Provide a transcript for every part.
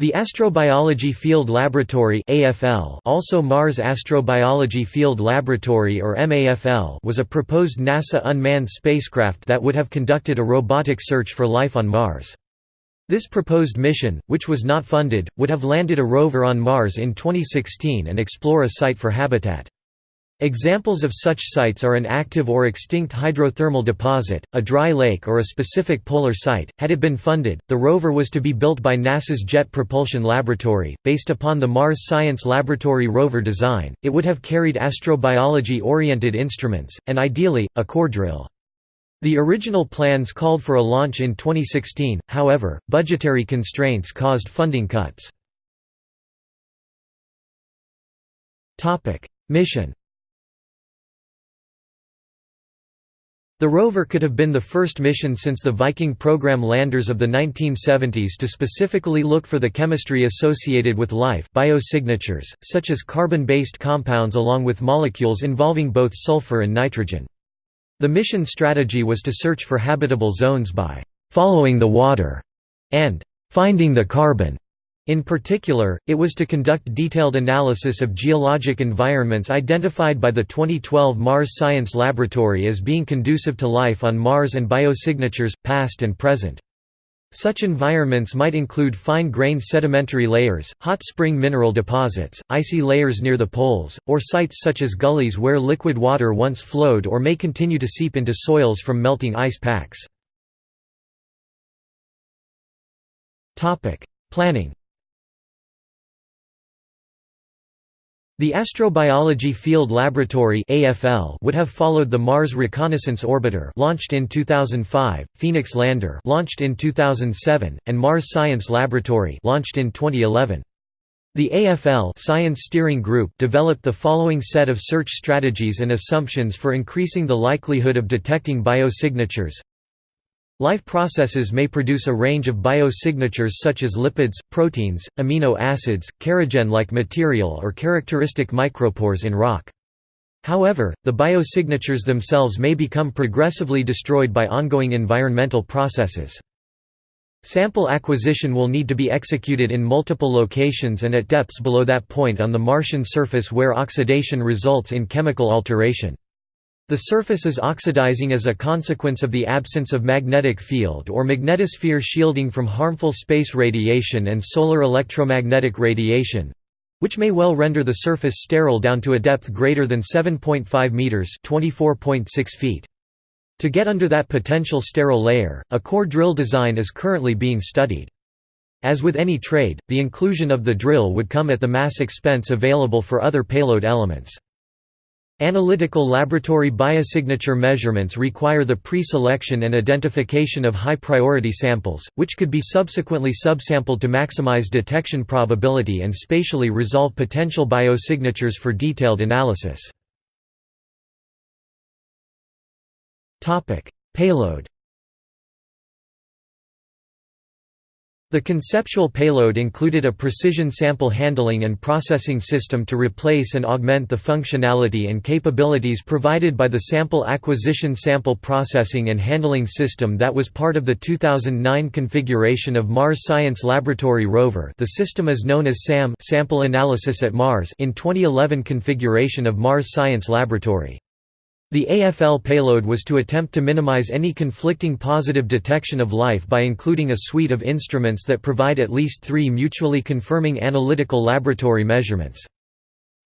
The Astrobiology Field Laboratory (AFL), also Mars Astrobiology Field Laboratory or MAFL, was a proposed NASA unmanned spacecraft that would have conducted a robotic search for life on Mars. This proposed mission, which was not funded, would have landed a rover on Mars in 2016 and explore a site for habitat. Examples of such sites are an active or extinct hydrothermal deposit, a dry lake, or a specific polar site. Had it been funded, the rover was to be built by NASA's Jet Propulsion Laboratory. Based upon the Mars Science Laboratory rover design, it would have carried astrobiology oriented instruments, and ideally, a core drill. The original plans called for a launch in 2016, however, budgetary constraints caused funding cuts. Mission The rover could have been the first mission since the Viking program landers of the 1970s to specifically look for the chemistry associated with life biosignatures, such as carbon-based compounds along with molecules involving both sulfur and nitrogen. The mission strategy was to search for habitable zones by «following the water» and «finding the carbon». In particular, it was to conduct detailed analysis of geologic environments identified by the 2012 Mars Science Laboratory as being conducive to life on Mars and biosignatures, past and present. Such environments might include fine-grained sedimentary layers, hot spring mineral deposits, icy layers near the poles, or sites such as gullies where liquid water once flowed or may continue to seep into soils from melting ice packs. Planning The Astrobiology Field Laboratory (AFL) would have followed the Mars Reconnaissance Orbiter launched in 2005, Phoenix Lander launched in 2007, and Mars Science Laboratory launched in 2011. The AFL Science Steering Group developed the following set of search strategies and assumptions for increasing the likelihood of detecting biosignatures. Life processes may produce a range of biosignatures such as lipids, proteins, amino acids, kerogen-like material or characteristic micropores in rock. However, the biosignatures themselves may become progressively destroyed by ongoing environmental processes. Sample acquisition will need to be executed in multiple locations and at depths below that point on the Martian surface where oxidation results in chemical alteration. The surface is oxidizing as a consequence of the absence of magnetic field or magnetosphere shielding from harmful space radiation and solar electromagnetic radiation—which may well render the surface sterile down to a depth greater than 7.5 meters (24.6 feet). To get under that potential sterile layer, a core drill design is currently being studied. As with any trade, the inclusion of the drill would come at the mass expense available for other payload elements. Analytical laboratory biosignature measurements require the pre-selection and identification of high-priority samples, which could be subsequently subsampled to maximize detection probability and spatially resolve potential biosignatures for detailed analysis. Payload The conceptual payload included a precision sample handling and processing system to replace and augment the functionality and capabilities provided by the Sample Acquisition Sample Processing and Handling System that was part of the 2009 configuration of Mars Science Laboratory rover the system is known as SAM Sample Analysis at Mars in 2011 configuration of Mars Science Laboratory. The AFL payload was to attempt to minimize any conflicting positive detection of life by including a suite of instruments that provide at least three mutually confirming analytical laboratory measurements.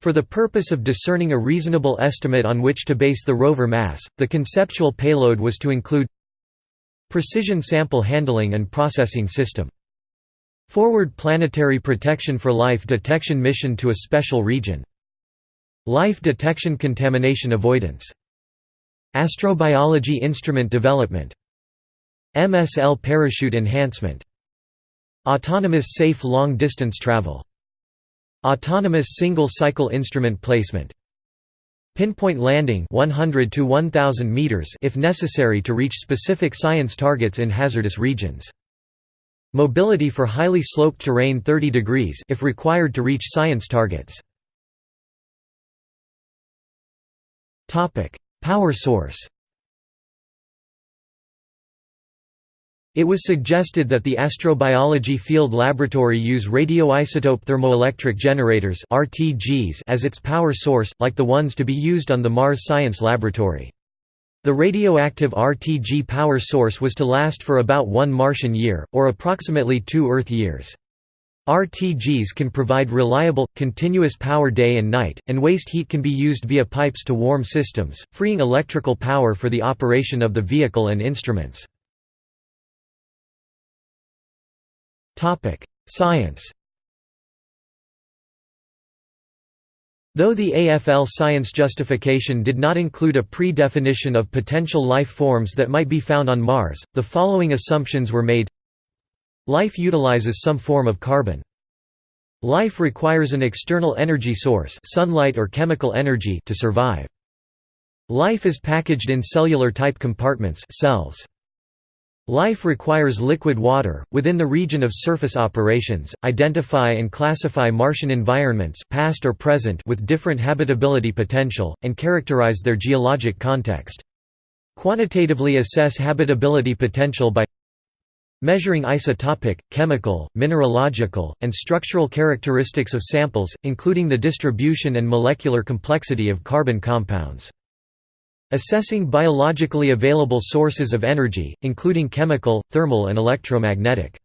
For the purpose of discerning a reasonable estimate on which to base the rover mass, the conceptual payload was to include Precision sample handling and processing system Forward planetary protection for life detection mission to a special region Life detection contamination avoidance Astrobiology instrument development. MSL parachute enhancement. Autonomous safe long-distance travel. Autonomous single-cycle instrument placement. Pinpoint landing 100 to 1000 meters if necessary to reach specific science targets in hazardous regions. Mobility for highly sloped terrain 30 degrees if required to reach science targets. Topic: Power source It was suggested that the Astrobiology Field Laboratory use radioisotope thermoelectric generators as its power source, like the ones to be used on the Mars Science Laboratory. The radioactive RTG power source was to last for about one Martian year, or approximately two Earth years. RTGs can provide reliable, continuous power day and night, and waste heat can be used via pipes to warm systems, freeing electrical power for the operation of the vehicle and instruments. Science Though the AFL science justification did not include a pre-definition of potential life forms that might be found on Mars, the following assumptions were made Life utilizes some form of carbon. Life requires an external energy source sunlight or chemical energy to survive. Life is packaged in cellular-type compartments cells. Life requires liquid water. Within the region of surface operations, identify and classify Martian environments past or present with different habitability potential, and characterize their geologic context. Quantitatively assess habitability potential by measuring isotopic, chemical, mineralogical, and structural characteristics of samples, including the distribution and molecular complexity of carbon compounds. Assessing biologically available sources of energy, including chemical, thermal and electromagnetic.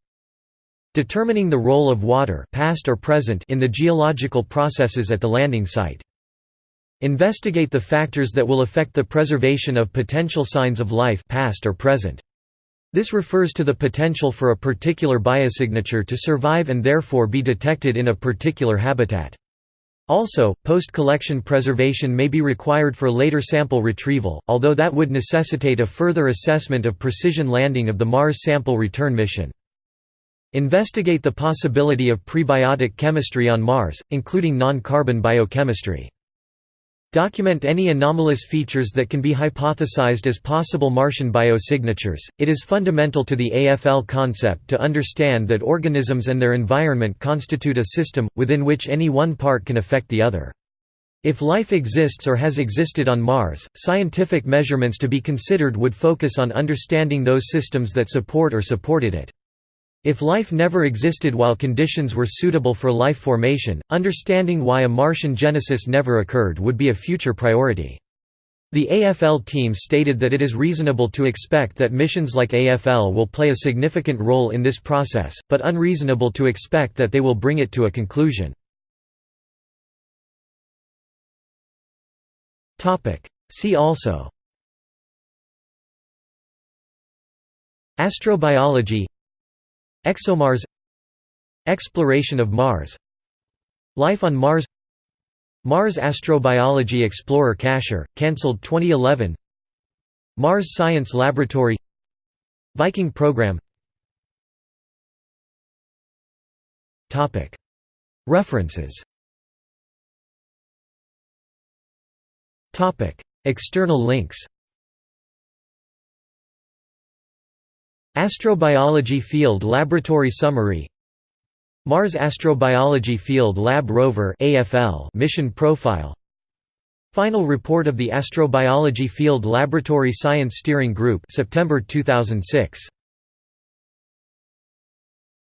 Determining the role of water past or present in the geological processes at the landing site. Investigate the factors that will affect the preservation of potential signs of life past or present. This refers to the potential for a particular biosignature to survive and therefore be detected in a particular habitat. Also, post-collection preservation may be required for later sample retrieval, although that would necessitate a further assessment of precision landing of the Mars sample return mission. Investigate the possibility of prebiotic chemistry on Mars, including non-carbon biochemistry. Document any anomalous features that can be hypothesized as possible Martian biosignatures. It is fundamental to the AFL concept to understand that organisms and their environment constitute a system, within which any one part can affect the other. If life exists or has existed on Mars, scientific measurements to be considered would focus on understanding those systems that support or supported it. If life never existed while conditions were suitable for life formation, understanding why a Martian genesis never occurred would be a future priority. The AFL team stated that it is reasonable to expect that missions like AFL will play a significant role in this process, but unreasonable to expect that they will bring it to a conclusion. See also Astrobiology ExoMars Exploration of Mars Life on Mars Mars Astrobiology Explorer Cacher, cancelled 2011 Mars Science Laboratory Viking program. References. External links Astrobiology Field Laboratory Summary Mars Astrobiology Field Lab Rover AFL mission profile Final report of the Astrobiology Field Laboratory Science Steering Group September 2006